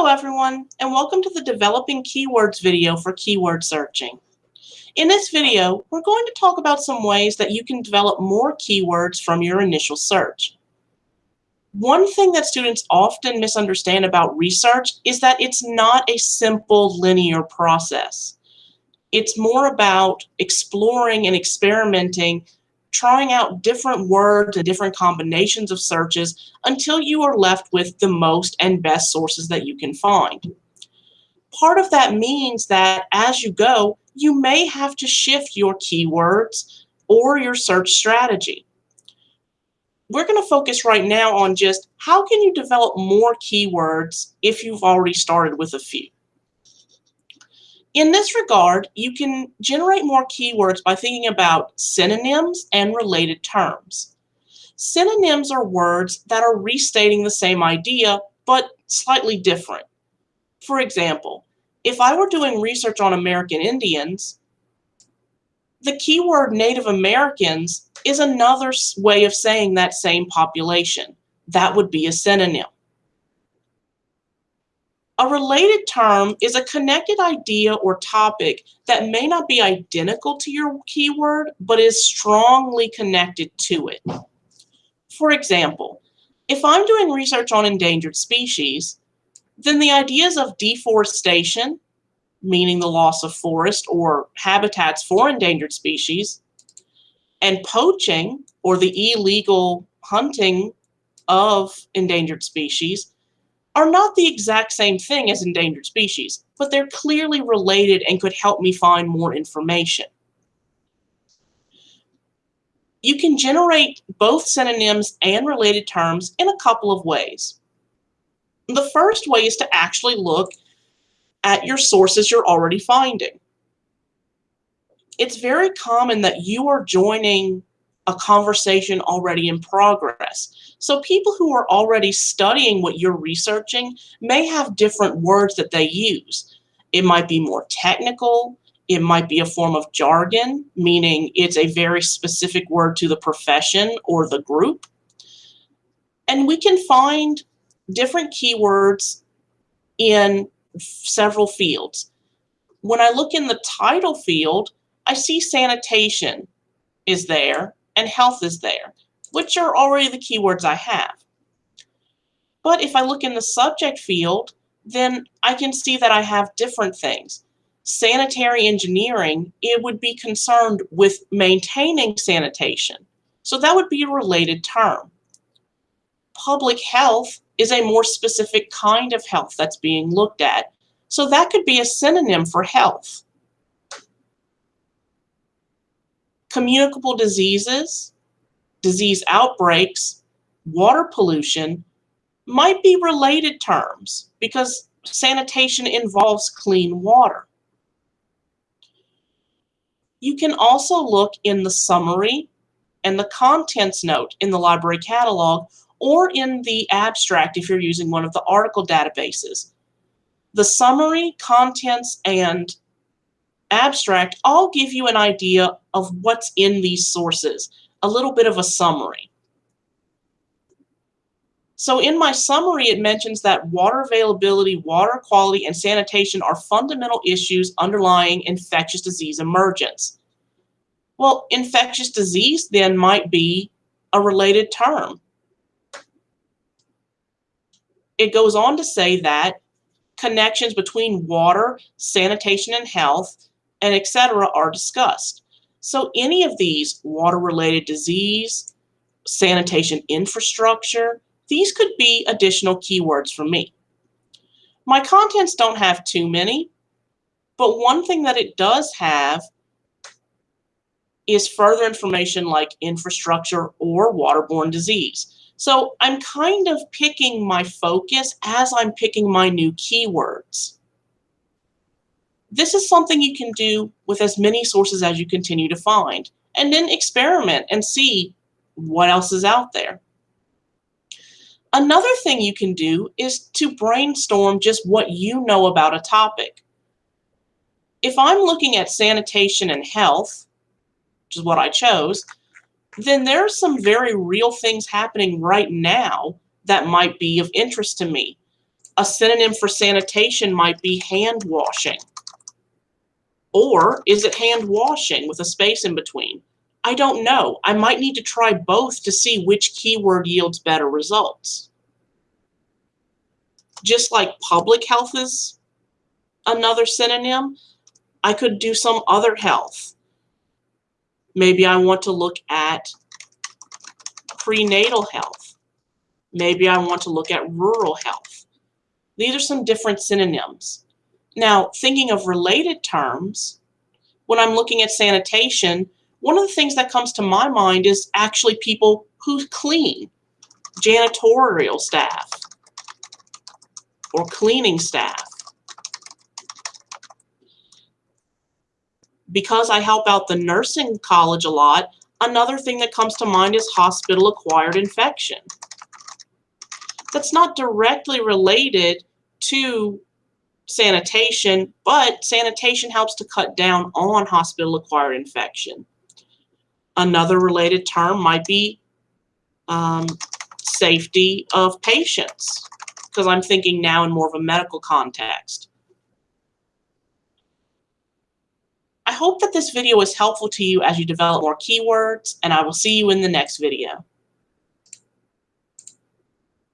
Hello everyone, and welcome to the Developing Keywords video for keyword searching. In this video, we're going to talk about some ways that you can develop more keywords from your initial search. One thing that students often misunderstand about research is that it's not a simple linear process. It's more about exploring and experimenting trying out different words and different combinations of searches until you are left with the most and best sources that you can find. Part of that means that as you go, you may have to shift your keywords or your search strategy. We're going to focus right now on just how can you develop more keywords if you've already started with a few. In this regard, you can generate more keywords by thinking about synonyms and related terms. Synonyms are words that are restating the same idea, but slightly different. For example, if I were doing research on American Indians, the keyword Native Americans is another way of saying that same population. That would be a synonym. A related term is a connected idea or topic that may not be identical to your keyword, but is strongly connected to it. For example, if I'm doing research on endangered species, then the ideas of deforestation, meaning the loss of forest or habitats for endangered species, and poaching, or the illegal hunting of endangered species, are not the exact same thing as endangered species, but they're clearly related and could help me find more information. You can generate both synonyms and related terms in a couple of ways. The first way is to actually look at your sources you're already finding. It's very common that you are joining a conversation already in progress. So people who are already studying what you're researching may have different words that they use. It might be more technical. It might be a form of jargon, meaning it's a very specific word to the profession or the group. And we can find different keywords in several fields. When I look in the title field, I see sanitation is there and health is there, which are already the keywords I have. But if I look in the subject field, then I can see that I have different things. Sanitary engineering, it would be concerned with maintaining sanitation. So that would be a related term. Public health is a more specific kind of health that's being looked at. So that could be a synonym for health. Communicable diseases, disease outbreaks, water pollution might be related terms because sanitation involves clean water. You can also look in the summary and the contents note in the library catalog or in the abstract if you're using one of the article databases. The summary, contents, and abstract I'll give you an idea of what's in these sources, a little bit of a summary. So in my summary, it mentions that water availability, water quality, and sanitation are fundamental issues underlying infectious disease emergence. Well, infectious disease then might be a related term. It goes on to say that connections between water, sanitation, and health and etc. are discussed. So any of these water-related disease, sanitation infrastructure, these could be additional keywords for me. My contents don't have too many, but one thing that it does have is further information like infrastructure or waterborne disease. So I'm kind of picking my focus as I'm picking my new keywords. This is something you can do with as many sources as you continue to find, and then experiment and see what else is out there. Another thing you can do is to brainstorm just what you know about a topic. If I'm looking at sanitation and health, which is what I chose, then there are some very real things happening right now that might be of interest to me A synonym for sanitation might be hand washing. Or is it hand washing with a space in between? I don't know. I might need to try both to see which keyword yields better results. Just like public health is another synonym, I could do some other health. Maybe I want to look at prenatal health. Maybe I want to look at rural health. These are some different synonyms. Now, thinking of related terms, when I'm looking at sanitation, one of the things that comes to my mind is actually people who clean, janitorial staff or cleaning staff. Because I help out the nursing college a lot, another thing that comes to mind is hospital-acquired infection. That's not directly related to sanitation, but sanitation helps to cut down on hospital-acquired infection. Another related term might be um, safety of patients, because I'm thinking now in more of a medical context. I hope that this video is helpful to you as you develop more keywords, and I will see you in the next video.